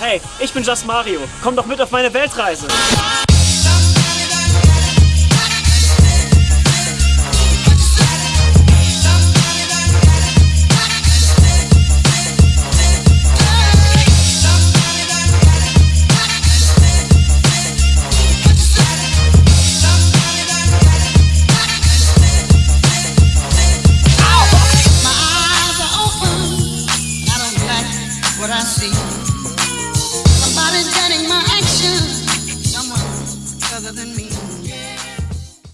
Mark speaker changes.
Speaker 1: Hey, ich bin Just Mario. Komm doch mit auf meine Weltreise.
Speaker 2: What I see. than me.